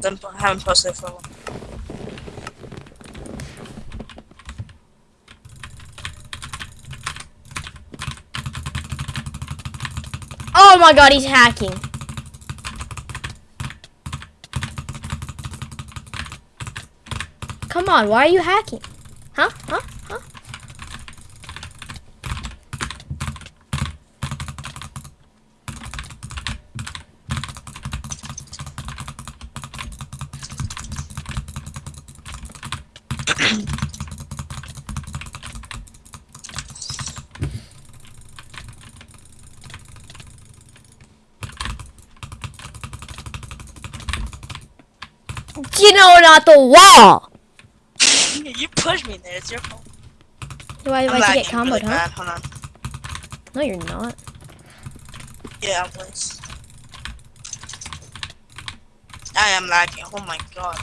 Then haven't posted for a while. Oh my god, he's hacking. Come on, why are you hacking? Huh? Huh? You know, not the wall. you pushed me there. It's your fault. Why, I'm why'd you lagging get comboed, really huh? Hold on. No, you're not. Yeah, please. I am lagging. Oh my god.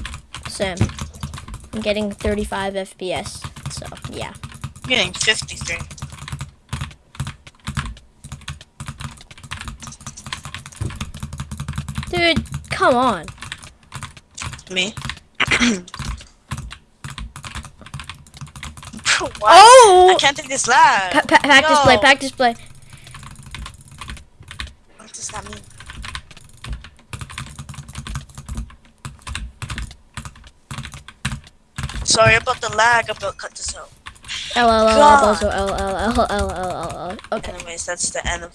Sam. I'm getting 35 FPS. So, yeah. I'm getting 53. Dude, come on. Me? Oh! I can't take this lag. Pa- pa- pack display, pack display. What does that mean? Sorry about the lag. I'm gonna cut this out. L L L God. also L L L L L L L. Okay. Anyways, that's the end of